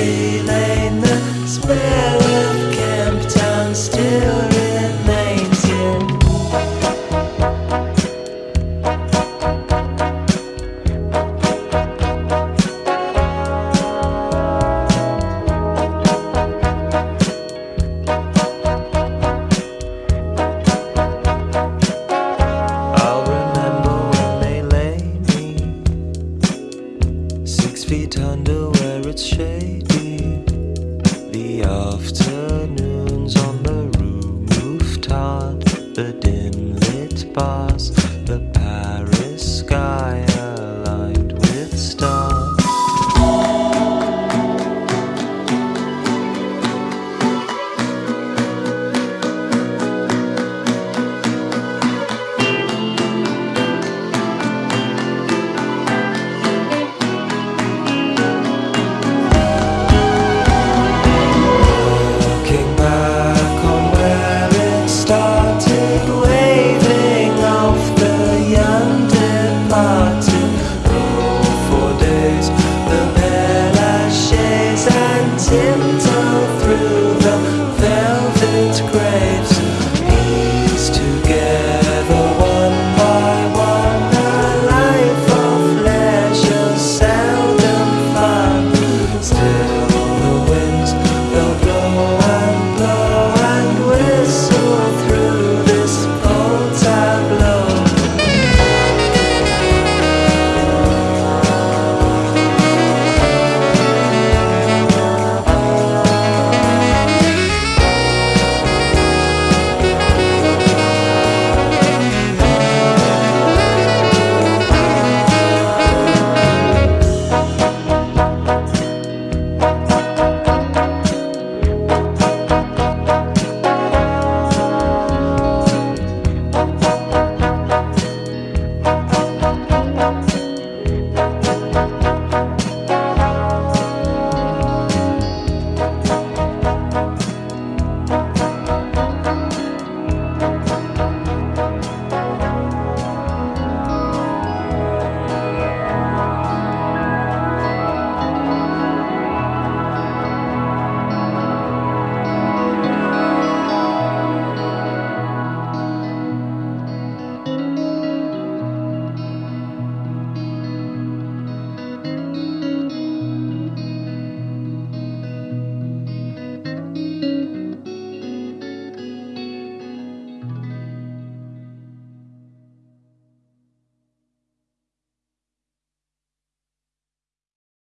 The spell of still remains here. I'll remember when they lay me six feet under where it's shady. Boss.